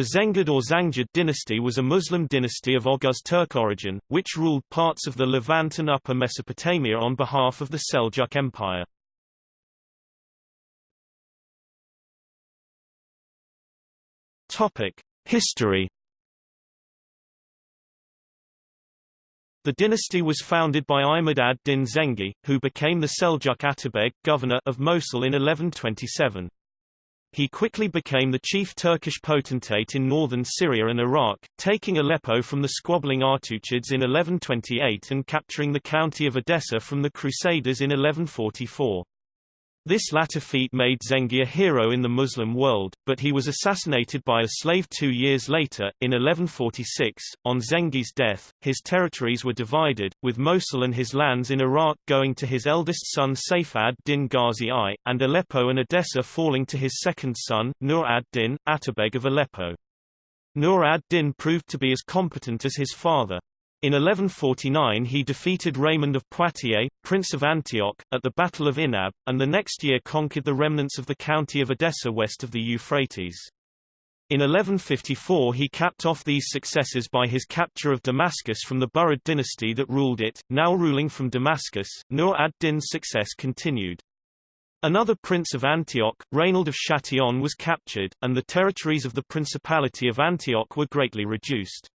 The Zengid or Zangid dynasty was a Muslim dynasty of Oghuz Turk origin, which ruled parts of the Levant and Upper Mesopotamia on behalf of the Seljuk Empire. History The dynasty was founded by Imad ad-Din Zengi, who became the Seljuk Atabeg governor of Mosul in 1127. He quickly became the chief Turkish potentate in northern Syria and Iraq, taking Aleppo from the squabbling Artuqids in 1128 and capturing the county of Edessa from the Crusaders in 1144. This latter feat made Zengi a hero in the Muslim world, but he was assassinated by a slave two years later, in 1146. On Zengi's death, his territories were divided, with Mosul and his lands in Iraq going to his eldest son Saif ad-Din Ghazi I, and Aleppo and Edessa falling to his second son, Nur ad-Din, Atabeg of Aleppo. Nur ad-Din proved to be as competent as his father. In 1149 he defeated Raymond of Poitiers, Prince of Antioch, at the Battle of Inab, and the next year conquered the remnants of the county of Edessa west of the Euphrates. In 1154 he capped off these successes by his capture of Damascus from the Burid dynasty that ruled it, now ruling from Damascus, Nur ad-Din's success continued. Another prince of Antioch, Raynald of Châtillon was captured, and the territories of the Principality of Antioch were greatly reduced.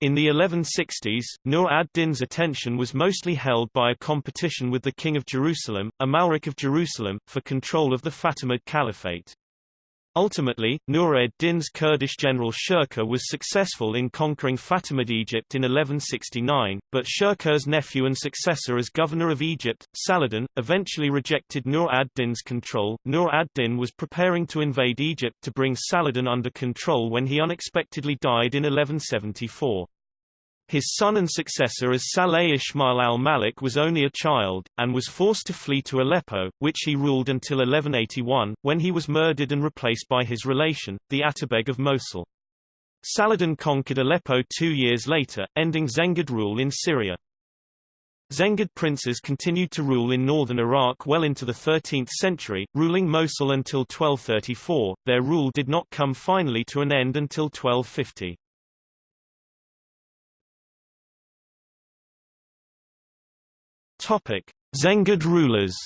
In the 1160s, Nur ad-Din's attention was mostly held by a competition with the King of Jerusalem, Amalric of Jerusalem, for control of the Fatimid Caliphate. Ultimately, Nur ad-Din's Kurdish general Shirkuh was successful in conquering Fatimid Egypt in 1169, but Shirkuh's nephew and successor as governor of Egypt, Saladin, eventually rejected Nur ad-Din's control. Nur ad-Din was preparing to invade Egypt to bring Saladin under control when he unexpectedly died in 1174. His son and successor as Saleh Ismail al-Malik was only a child, and was forced to flee to Aleppo, which he ruled until 1181, when he was murdered and replaced by his relation, the Atabeg of Mosul. Saladin conquered Aleppo two years later, ending Zengid rule in Syria. Zengid princes continued to rule in northern Iraq well into the 13th century, ruling Mosul until 1234. Their rule did not come finally to an end until 1250. Topic: Zengid rulers.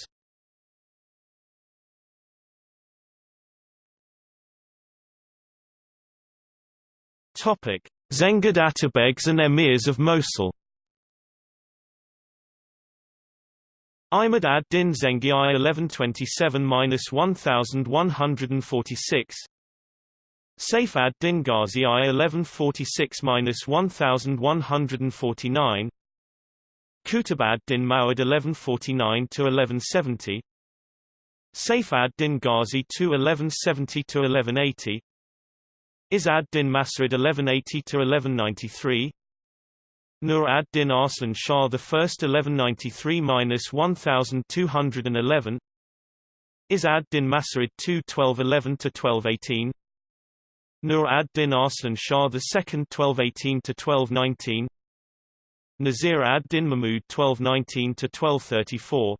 Topic: Zengid Atabegs and Emirs of Mosul. Imad ad-Din Zengi I 1127-1146 Saif ad-Din Ghazi I 1146-1149 Qutb ad-Din Mawdud 1149–1170 Saif ad-Din Ghazi II 1170–1180 Izz ad-Din Mas'ud 1180–1193 Nur ad-Din Arslan Shah I 1193–1211 Izz ad-Din Mas'ud II 1211–1218 Nur ad-Din Arslan Shah II 1218–1219 Nasir ad-Din Mahmud 1219–1234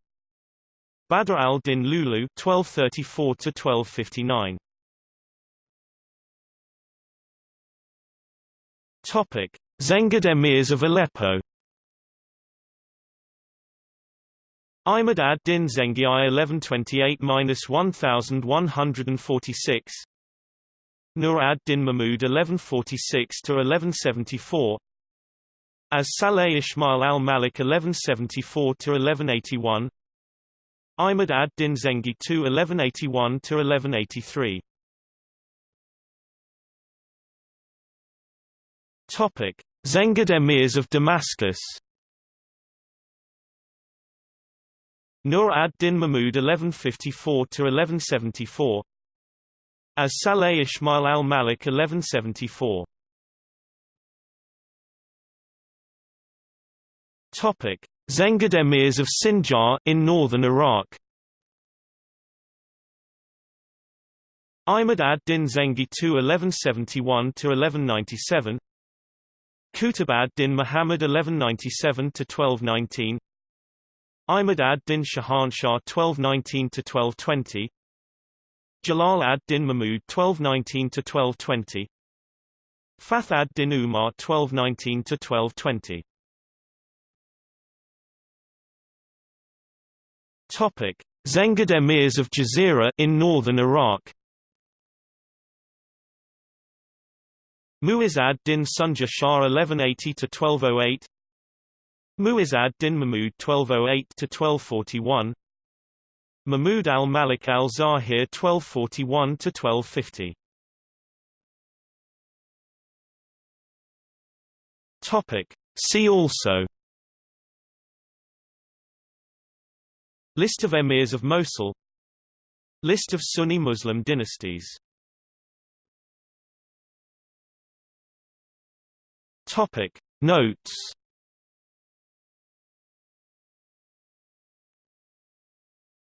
Badr al-Din Lulu 1234–1259 Topic: Zengid emirs of Aleppo. Imad ad-Din Zengi I 1128–1146 Nur ad-Din Mahmud 1146–1174 as Saleh Ismail al-Malik 1174–1181 Imad ad-Din Zengi II 1181–1183 Topic: Zengid emirs of Damascus. Nur ad-Din Mahmud 1154–1174 As Saleh Ismail al-Malik 1174 Topic: Zengid emirs of Sinjar in northern Iraq. Imad ad-Din Zengi II 1171–1197 Qutb ad-Din Muhammad 1197–1219 Imad ad-Din Shahanshah 1219–1220 Jalal ad-Din Mahmud 1219–1220 Fath ad-Din Umar 1219–1220 Topic: Zengid emirs of Jazeera in northern Iraq. Mu'iz ad-Din Sunja Shah 1180–1208 Mu'iz ad-Din Mahmud 1208–1241 Mahmud al-Malik al-Zahir 1241–1250 Topic. See also List of emirs of Mosul. List of Sunni Muslim dynasties. Topic. Notes